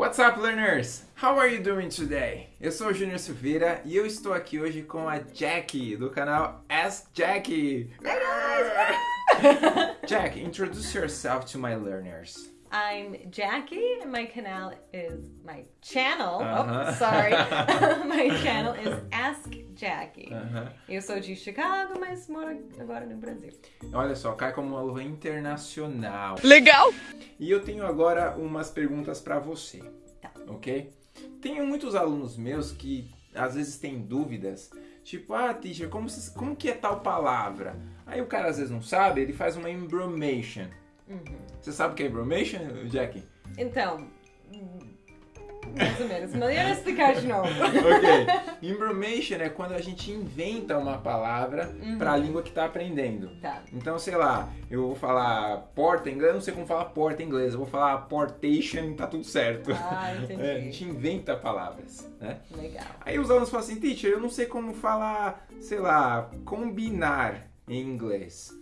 What's up, learners? How are you doing today? Eu sou o Júnior Silveira e eu estou aqui hoje com a Jackie do canal Ask Jackie. Jack, introduce yourself to my learners. I'm Jackie, and my canal is my channel. Uh-huh. Oh, sorry, my channel is Ask Jackie. Aham. Eu sou de Chicago, mas moro agora no Brasil. Olha só, cai como uma luva internacional. Legal! E eu tenho agora umas perguntas para você, Tá. ok? Tenho muitos alunos meus que às vezes têm dúvidas, tipo, ah, teacher, como, se- como que é tal palavra? Aí o cara às vezes não sabe, ele faz uma embromation. Você sabe o que é embromation, Jackie? Então, mais ou menos. Melhor explicar de novo. ok. Embromation é quando a gente inventa uma palavra para a língua que está aprendendo. Tá. Então, sei lá, eu vou falar porta em inglês, eu não sei como falar porta em inglês, eu vou falar portation, tá tudo certo. Ah, entendi. É, a gente inventa palavras, né? Legal. Aí os alunos falam assim, teacher, eu não sei como falar, sei lá, combinar em inglês.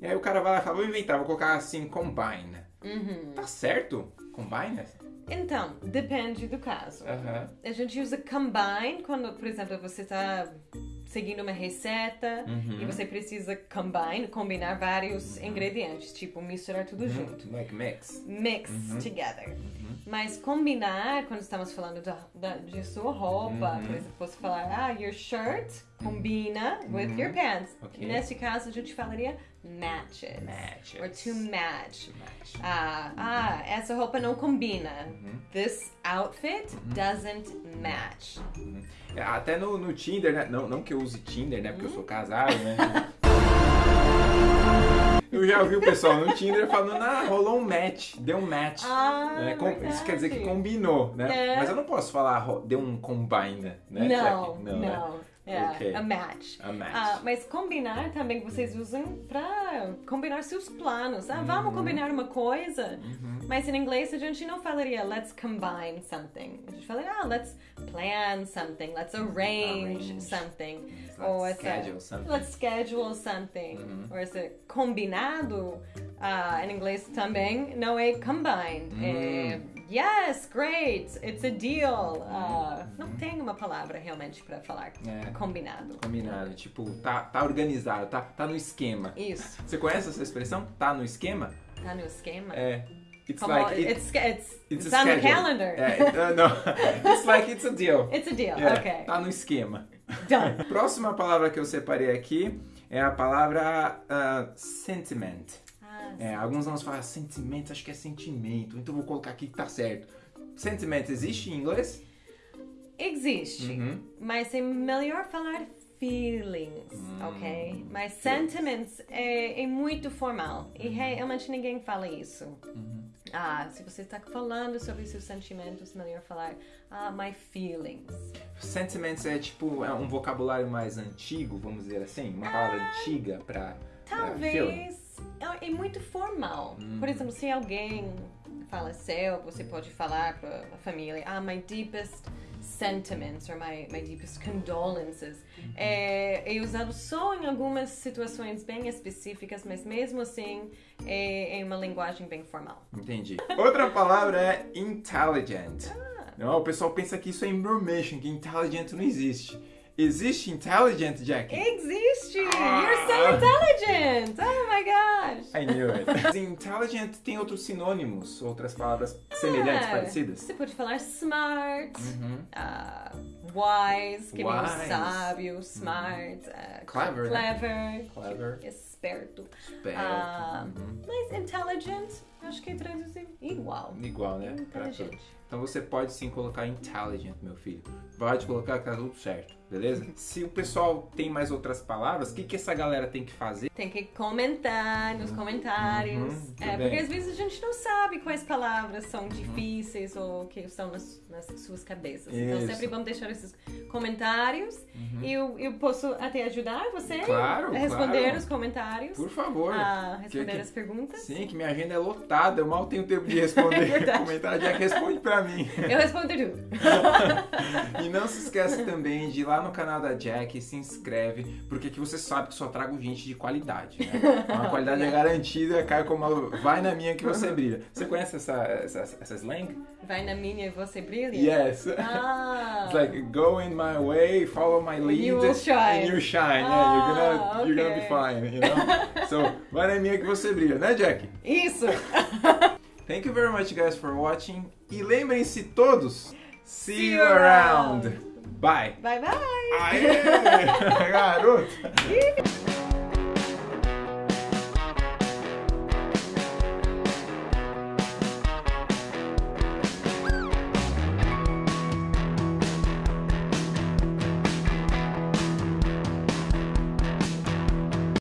E aí o cara vai lá e fala, vou inventar, vou colocar assim, combine. Uhum. Tá certo? Combine? Então, depende do caso. Aham. A gente usa combine quando, por exemplo, você está seguindo uma receita Uhum. e você precisa combine, combinar vários ingredientes, tipo misturar tudo junto. Like mix. Mix together. Mas combinar, quando estamos falando da, da- de sua roupa, por exemplo, você falar, ah, your shirt combina with your pants. Ok. Nesse caso, a gente falaria matches. Matches. Or to match. Match. Ah, ah, essa roupa não combina. Uhum. This outfit doesn't match. É, Até no, no Tinder, né? Não, não que eu use Tinder, né? Porque eu sou casado, né? Eu já ouvi o pessoal no Tinder falando, ah, rolou um match, deu um match. Ah? Com- isso quer dizer que combinou, né? É. Mas eu não posso falar, deu um combine, né? Não, Jack? não. né? É, Ok. a match. A match. Ah, mas combinar também vocês usam pra combinar seus planos. Ah, vamos combinar uma coisa. Mas em inglês a gente não falaria let's combine something. A gente falaria, ah, let's plan something, let's arrange, Arrange. something. Let's Ou essa, schedule something. Let's schedule something. Ou esse combinado ah, em inglês também não é combined. É yes, great, it's a deal. Ah, não tem uma palavra realmente para falar É. combinado. Combinado, tipo, tá, tá organizado, tá, tá no esquema. Isso, Você conhece essa expressão? Tá no esquema? tá no esquema. É. It's Como like it- it's, it's, it's it's, on the calendar. É, uh, não. It's like it's a deal. It's a deal. É, Okay. Tá no esquema. Done. Próxima palavra que eu separei aqui é a palavra ah, sentiment. Ah, É, alguns alunos falam sentimento, acho que é sentimento, então vou colocar aqui que tá certo. Sentiment existe em inglês? Existe, Uhum. mas é melhor falar feelings, Hum, ok? Mas sentiments é, é muito formal e realmente ninguém fala isso. Uhum. Ah, se você está falando sobre seus sentimentos, melhor falar ah, my feelings. Sentiments é tipo é um vocabulário mais antigo, vamos dizer assim, uma palavra antiga pra, pra feeling. Talvez é, é muito formal. Hum. Por exemplo, se alguém faleceu, você pode falar para a família, ah, my deepest sentiments or my, my deepest condolences. Uhum. É, é usado só em algumas situações bem específicas, mas mesmo assim é, é uma linguagem bem formal. Entendi. Outra palavra é intelligent. Ah. Não, o pessoal pensa que isso é information, que intelligent não existe. Existe intelligent, Jack? Existe! Ah. You're so intelligent! I knew it. intelligent tem outros sinônimos, outras palavras semelhantes, Ah, parecidas. Você pode falar smart, Uhum. ah, wise, que nem Wise. sábio, smart, ah, Clever, né? clever, Clever. Esperto. Esperto. Ah, Uhum. Mas intelligent, acho que traduzir igual. Igual, né? Inteligente. Então você pode sim colocar intelligent, meu filho. Pode colocar que tá tudo certo, beleza? Se o pessoal tem mais outras palavras, o que, que essa galera tem que fazer? Tem que comentar nos comentários. Uhum, é, bem. porque às vezes a gente não sabe quais palavras são difíceis ou que estão nas, nas suas cabeças. Então Isso. sempre vamos deixar esses comentários e eu, eu posso até ajudar você Uhum. Claro, a responder claro. os comentários. Por favor. a responder Que- que- as perguntas. Sim, que minha agenda é lotada, eu mal tenho tempo de responder É comentário. Jack, responde pra mim. Eu respondo tudo. E não se esqueça também de ir lá no canal da Jack, se inscreve, porque aqui você sabe que só trago gente de qualidade, né? Uma qualidade é garantida, cai como uma... vai na minha que você brilha. Você conhece essa, essa, essa slang? Vai na minha e você brilha? Yes. Ah. It's like go in my way, follow my lead, you will shine. and you shine. yeah, you're gonna Ah, you're gonna be okay. fine, you know. so vai na minha que você brilha, né, Jack? Isso! Thank you very much, guys, for watching. E lembrem-se todos, see, See you you around. around. Bye. bye bye! Aê, garoto.